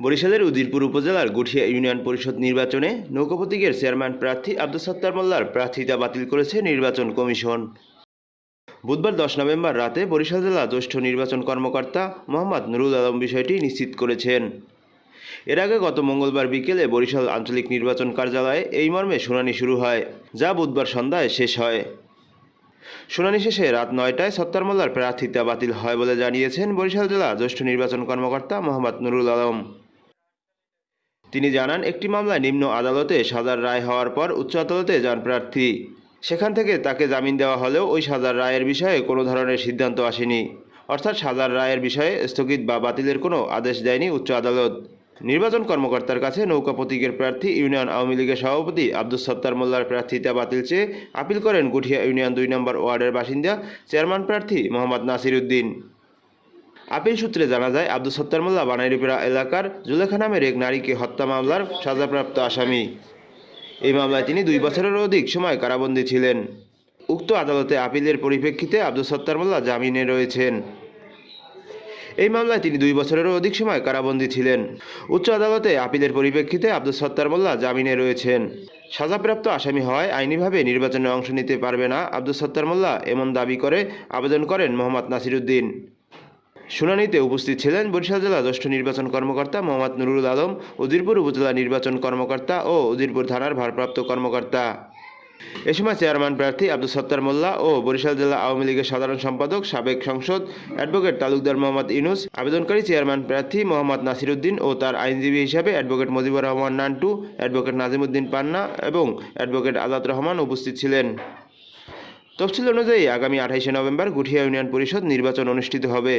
বরিশালের উদিরপুর উপজেলার গুঠিয়া ইউনিয়ন পরিষদ নির্বাচনে নৌকা প্রতীকের চেয়ারম্যান প্রার্থী আব্দুল সত্তার মোল্লার প্রার্থিতা বাতিল করেছে নির্বাচন কমিশন। বুধবার দশ নভেম্বর রাতে বরিশাল জেলা জ্যেষ্ঠ নির্বাচন কর্মকর্তা মোহাম্মদ নুরুল আলম বিষয়টি নিশ্চিত করেছেন। এর আগে গত মঙ্গলবার বিকেলে বরিশাল আঞ্চলিক নির্বাচন কার্যালয়ে এই মর্মে শুনানি শুরু হয়, যা বুধবার সন্ধ্যায় শেষ হয়। শুনানি শেষে রাত নয়টায় সত্তার মোল্লার প্রার্থিতা বাতিল হয় বলে জানিয়েছেন বরিশাল জেলা জ্যেষ্ঠ নির্বাচন কর্মকর্তা মোহাম্মদ নুরুল আলম। তিনি জানান, একটি মামলায় নিম্ন আদালতে সাজার রায় হওয়ার পর উচ্চ আদালতে যান প্রার্থী। সেখান থেকে তাকে জামিন দেওয়া হলেও ওই সাজার রায়ের বিষয়ে কোনো ধরনের সিদ্ধান্ত আসেনি। অর্থাৎ সাজার রায়ের বিষয়ে স্থগিত বা বাতিলের কোনো আদেশ দেয়নি উচ্চ আদালত। নির্বাচন কর্মকর্তার কাছে নৌকা প্রতীকের প্রার্থী ইউনিয়ন আওয়ামী লীগের সভাপতি আব্দুল সত্তার মোল্লার প্রার্থিতা বাতিল চেয়ে আপিল করেন গুঠিয়া ইউনিয়ন দুই নম্বর ওয়ার্ডের বাসিন্দা চেয়ারম্যান প্রার্থী মোহাম্মদ নাসির উদ্দিন। আপিল সূত্রে জানা যায়, আব্দুল সত্তার মোল্লা বানাইরিপাড়া এলাকার জুলেখা নামের এক নারীকে হত্যা মামলার সাজাপ্রাপ্ত আসামি। এই মামলায় তিনি দুই বছরেরও অধিক সময় কারাবন্দী ছিলেন। উক্ত আদালতে আপিলের পরিপ্রেক্ষিতে আব্দুল সত্তার মোল্লা জামিনে রয়েছেন। এই মামলায় তিনি দুই বছরেরও অধিক সময় কারাবন্দী ছিলেন। উচ্চ আদালতে আপিলের পরিপ্রেক্ষিতে আব্দুল সত্তার মোল্লা জামিনে রয়েছেন। সাজাপ্রাপ্ত আসামি হওয়ায় আইনিভাবে নির্বাচনে অংশ নিতে পারবে না আব্দুল সত্তার মোল্লা, এমন দাবি করে আবেদন করেন মোহাম্মদ নাসিরুদ্দিন। শুনানিতে উপস্থিত ছিলেন বরিশাল জেলা জ্যেষ্ঠ নির্বাচন কর্মকর্তা মোহাম্মদ নুরুল আলম উজিরপুর উপজেলা নির্বাচন কর্মকর্তা ও উজিরপুর থানার ভারপ্রাপ্ত কর্মকর্তা। এ সময় চেয়ারম্যান প্রার্থী আব্দুল সত্তার মোল্লা ও বরিশাল জেলা আওয়ামী লীগের সাধারণ সম্পাদক, সাবেক সংসদ অ্যাডভোকেট তালুকদার মোহাম্মদ ইনুস আবেদনকারী চেয়ারম্যান প্রার্থী মোহাম্মদ নাসিরুদ্দিন ও তার আইনজীবী হিসাবে অ্যাডভোকেট মুজিবুর রহমান নান্টু, অ্যাডভোকেট নাজিমুদ্দিন পান্না এবং অ্যাডভোকেট আজাদ রহমান উপস্থিত ছিলেন। তফসিল অনুযায়ী আগামী আঠাইশে নভেম্বর গুঠিয়া ইউনিয়ন পরিষদ নির্বাচন অনুষ্ঠিত হবে।